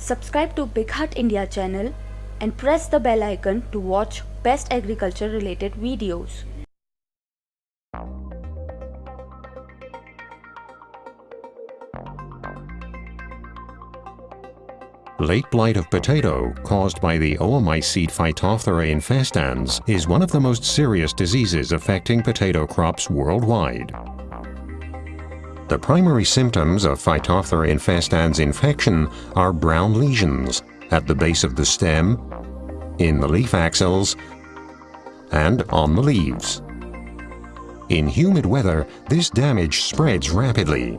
Subscribe to Big Haat India channel and press the bell icon to watch best agriculture related videos. Late blight of potato, caused by the oomycete Phytophthora infestans, is one of the most serious diseases affecting potato crops worldwide. The primary symptoms of Phytophthora infestans infection are brown lesions at the base of the stem, in the leaf axils, and on the leaves. In humid weather, this damage spreads rapidly.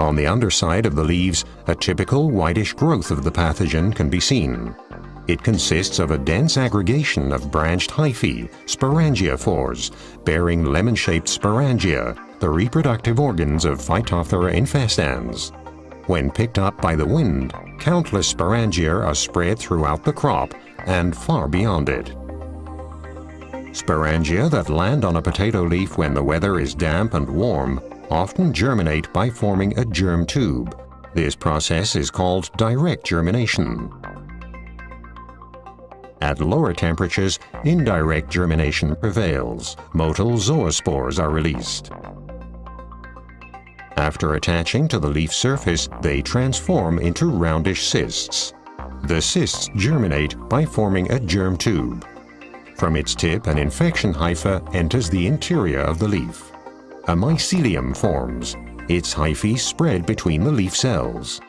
On the underside of the leaves, a typical whitish growth of the pathogen can be seen. It consists of a dense aggregation of branched hyphae, sporangiophores, bearing lemon-shaped sporangia, the reproductive organs of Phytophthora infestans. When picked up by the wind, countless sporangia are spread throughout the crop and far beyond it. Sporangia that land on a potato leaf when the weather is damp and warm often germinate by forming a germ tube. This process is called direct germination. At lower temperatures, indirect germination prevails. Motile zoospores are released. After attaching to the leaf surface, they transform into roundish cysts. The cysts germinate by forming a germ tube. From its tip, an infection hypha enters the interior of the leaf a mycelium forms. Its hyphae spread between the leaf cells.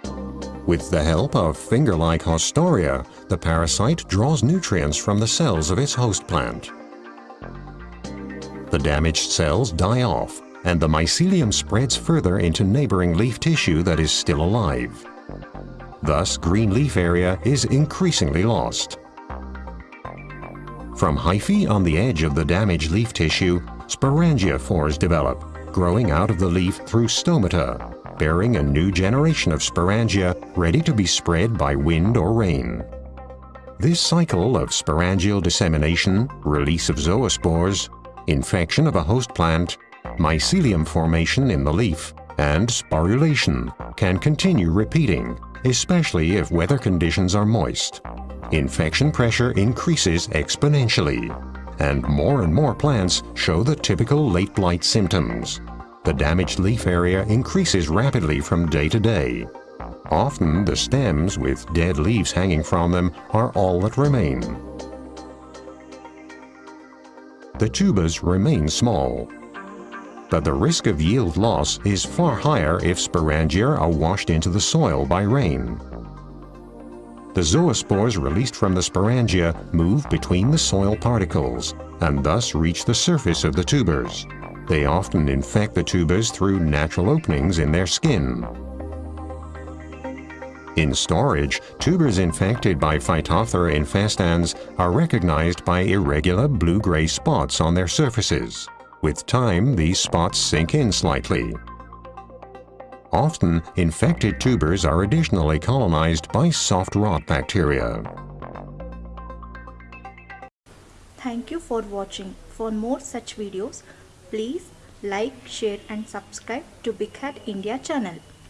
With the help of finger-like haustoria, the parasite draws nutrients from the cells of its host plant. The damaged cells die off, and the mycelium spreads further into neighboring leaf tissue that is still alive. Thus, green leaf area is increasingly lost. From hyphae on the edge of the damaged leaf tissue, sporangiophores develop, growing out of the leaf through stomata, bearing a new generation of sporangia ready to be spread by wind or rain. This cycle of sporangial dissemination, release of zoospores, infection of a host plant, mycelium formation in the leaf, and sporulation can continue repeating, especially if weather conditions are moist. Infection pressure increases exponentially, and more and more plants show the typical late blight symptoms. The damaged leaf area increases rapidly from day to day. Often the stems with dead leaves hanging from them are all that remain. The tubers remain small, but the risk of yield loss is far higher if sporangia are washed into the soil by rain. The zoospores released from the sporangia move between the soil particles and thus reach the surface of the tubers. They often infect the tubers through natural openings in their skin. In storage, tubers infected by Phytophthora infestans are recognized by irregular blue-gray spots on their surfaces. With time, these spots sink in slightly. Often, infected tubers are additionally colonized by soft rot bacteria. Thank you for watching. For more such videos, please like, share and subscribe to Big Haat India channel.